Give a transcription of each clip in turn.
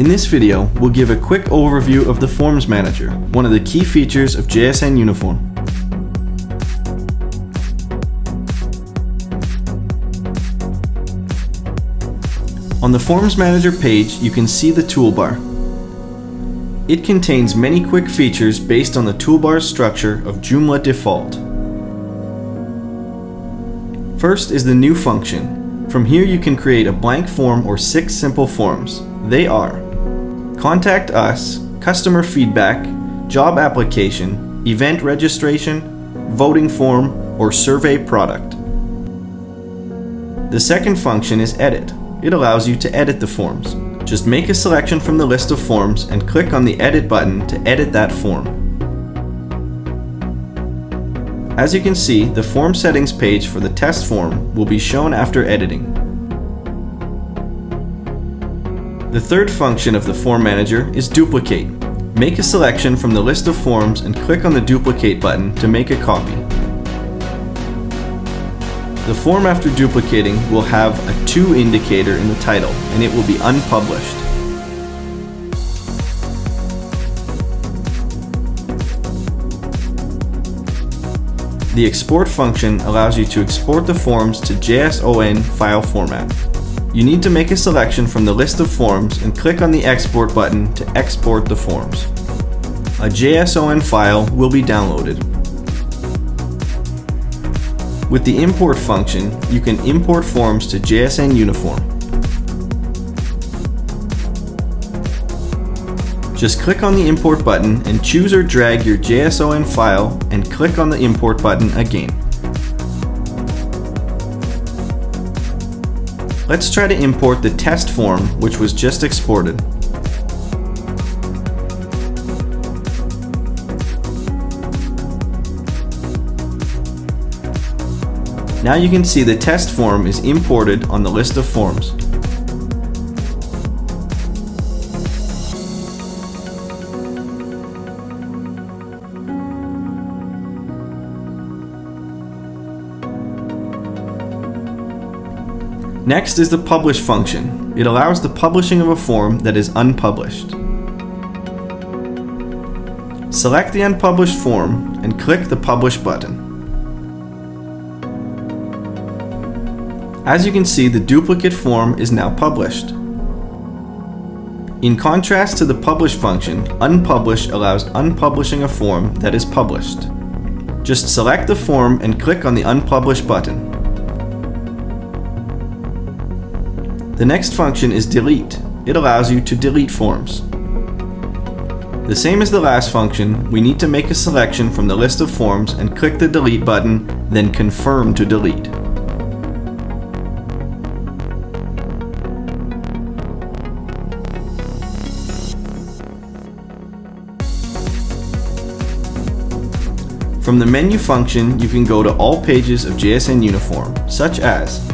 In this video, we'll give a quick overview of the Forms Manager, one of the key features of JSN Uniform. On the Forms Manager page, you can see the toolbar. It contains many quick features based on the toolbar's structure of Joomla default. First is the New function. From here you can create a blank form or six simple forms. They are Contact Us, Customer Feedback, Job Application, Event Registration, Voting Form, or Survey Product. The second function is Edit. It allows you to edit the forms. Just make a selection from the list of forms and click on the Edit button to edit that form. As you can see, the form settings page for the test form will be shown after editing. The third function of the Form Manager is Duplicate. Make a selection from the list of forms and click on the Duplicate button to make a copy. The form after duplicating will have a to indicator in the title and it will be unpublished. The export function allows you to export the forms to JSON file format. You need to make a selection from the list of forms and click on the export button to export the forms. A JSON file will be downloaded. With the import function, you can import forms to JSN Uniform. Just click on the import button and choose or drag your JSON file and click on the import button again. Let's try to import the test form which was just exported. Now you can see the test form is imported on the list of forms. Next is the publish function. It allows the publishing of a form that is unpublished. Select the unpublished form and click the publish button. As you can see, the duplicate form is now published. In contrast to the publish function, unpublish allows unpublishing a form that is published. Just select the form and click on the unpublish button. The next function is delete. It allows you to delete forms. The same as the last function, we need to make a selection from the list of forms and click the delete button, then confirm to delete. From the menu function, you can go to all pages of JSN Uniform, such as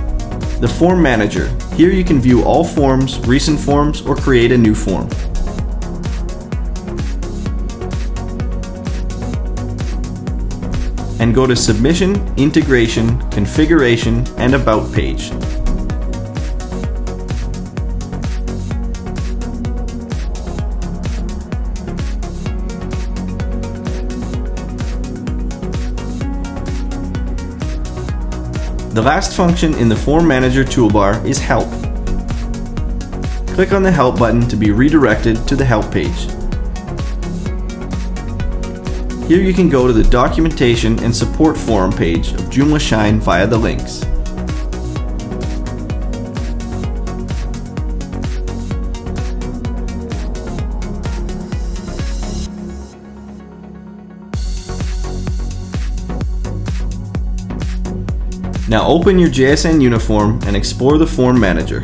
the Form Manager. Here you can view all forms, recent forms, or create a new form. And go to Submission, Integration, Configuration, and About page. The last function in the Form Manager toolbar is Help. Click on the Help button to be redirected to the Help page. Here you can go to the Documentation and Support Forum page of JoomlaShine via the links. Now open your JSN uniform and explore the Form Manager.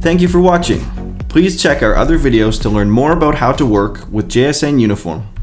Thank you for watching. Please check our other videos to learn more about how to work with JSN Uniform.